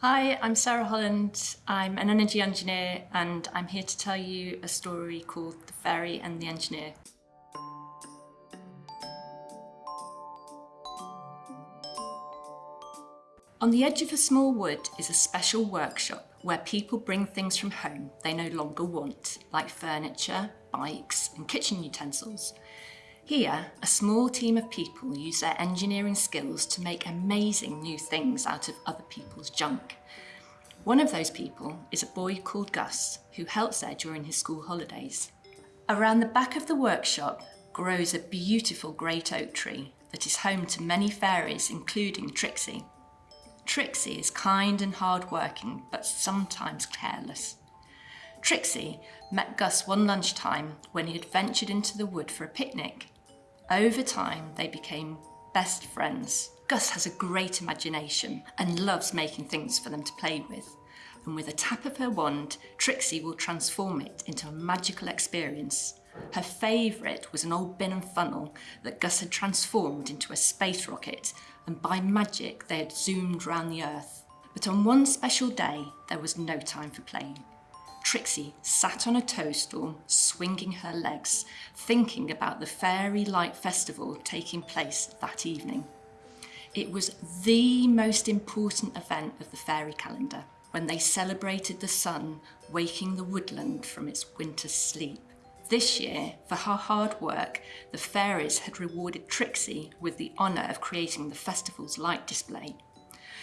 Hi, I'm Sarah Holland. I'm an energy engineer and I'm here to tell you a story called The Fairy and the Engineer. On the edge of a small wood is a special workshop where people bring things from home they no longer want, like furniture, bikes and kitchen utensils. Here, a small team of people use their engineering skills to make amazing new things out of other people's junk. One of those people is a boy called Gus, who helps there during his school holidays. Around the back of the workshop grows a beautiful great oak tree that is home to many fairies, including Trixie. Trixie is kind and hard-working, but sometimes careless. Trixie met Gus one lunchtime when he had ventured into the wood for a picnic. Over time, they became best friends. Gus has a great imagination and loves making things for them to play with. And with a tap of her wand, Trixie will transform it into a magical experience. Her favourite was an old bin and funnel that Gus had transformed into a space rocket and by magic they had zoomed round the Earth. But on one special day, there was no time for playing. Trixie sat on a toadstool, swinging her legs, thinking about the Fairy Light Festival taking place that evening. It was the most important event of the fairy calendar, when they celebrated the sun waking the woodland from its winter sleep. This year, for her hard work, the fairies had rewarded Trixie with the honour of creating the festival's light display.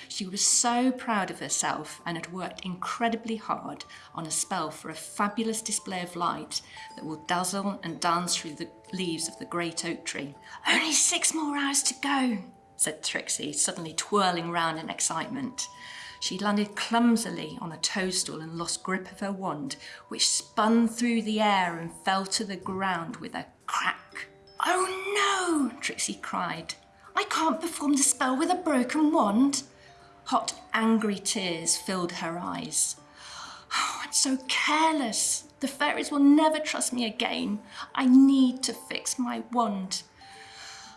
She was so proud of herself and had worked incredibly hard on a spell for a fabulous display of light that will dazzle and dance through the leaves of the great oak tree. Only six more hours to go, said Trixie, suddenly twirling round in excitement. She landed clumsily on a toadstool and lost grip of her wand, which spun through the air and fell to the ground with a crack. Oh no, Trixie cried. I can't perform the spell with a broken wand. Hot, angry tears filled her eyes. Oh, I'm so careless. The fairies will never trust me again. I need to fix my wand.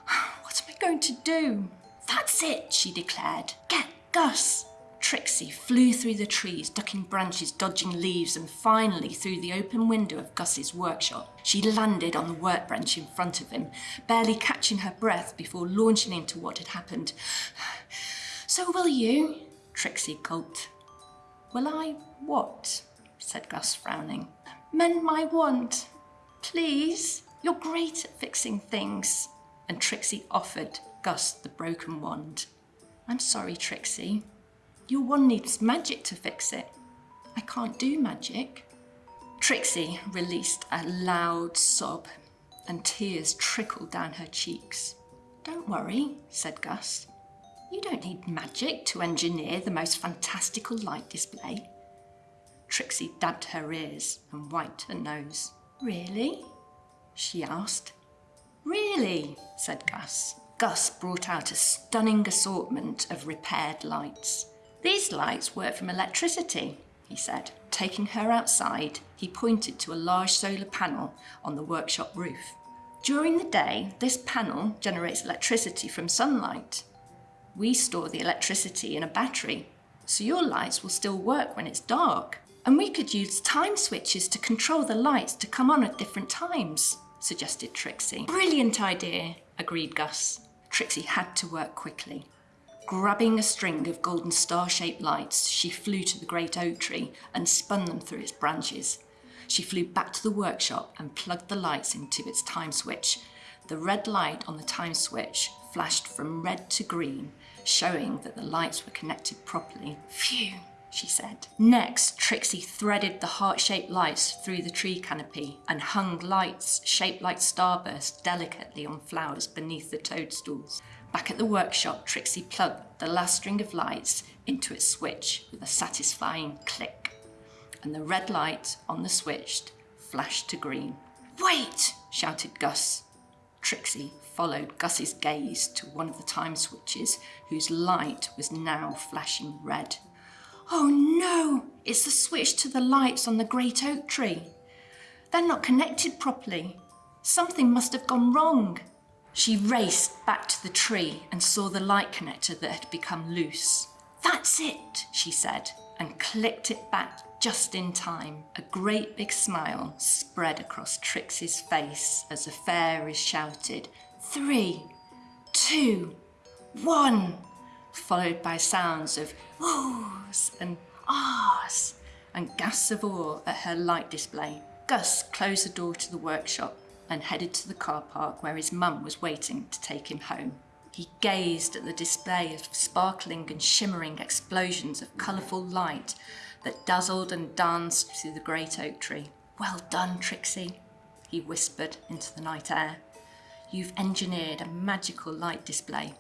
What am I going to do? That's it, she declared. Get Gus. Trixie flew through the trees, ducking branches, dodging leaves, and finally through the open window of Gus's workshop. She landed on the workbench in front of him, barely catching her breath before launching into what had happened. So will you? Trixie gulped. Will I what? said Gus, frowning. Mend my wand, please. You're great at fixing things. And Trixie offered Gus the broken wand. I'm sorry, Trixie. Your wand needs magic to fix it. I can't do magic. Trixie released a loud sob and tears trickled down her cheeks. Don't worry, said Gus. You don't need magic to engineer the most fantastical light display. Trixie dabbed her ears and wiped her nose. Really? she asked. Really, said Gus. Gus brought out a stunning assortment of repaired lights. These lights work from electricity, he said. Taking her outside, he pointed to a large solar panel on the workshop roof. During the day, this panel generates electricity from sunlight. We store the electricity in a battery, so your lights will still work when it's dark. And we could use time switches to control the lights to come on at different times, suggested Trixie. Brilliant idea, agreed Gus. Trixie had to work quickly. Grabbing a string of golden star-shaped lights, she flew to the great oak tree and spun them through its branches. She flew back to the workshop and plugged the lights into its time switch. The red light on the time switch flashed from red to green showing that the lights were connected properly. Phew, she said. Next, Trixie threaded the heart-shaped lights through the tree canopy and hung lights shaped like starbursts delicately on flowers beneath the toadstools. Back at the workshop, Trixie plugged the last string of lights into its switch with a satisfying click. And the red light on the switch flashed to green. Wait, shouted Gus. Trixie followed Gus's gaze to one of the time switches whose light was now flashing red. Oh no, it's the switch to the lights on the great oak tree. They're not connected properly. Something must have gone wrong. She raced back to the tree and saw the light connector that had become loose. That's it, she said, and clicked it back just in time. A great big smile spread across Trixie's face as the fairies shouted, Three, two, one, followed by sounds of whoos and ahs and gasps of awe at her light display. Gus closed the door to the workshop and headed to the car park where his mum was waiting to take him home. He gazed at the display of sparkling and shimmering explosions of colourful light that dazzled and danced through the great oak tree. Well done, Trixie, he whispered into the night air. You've engineered a magical light display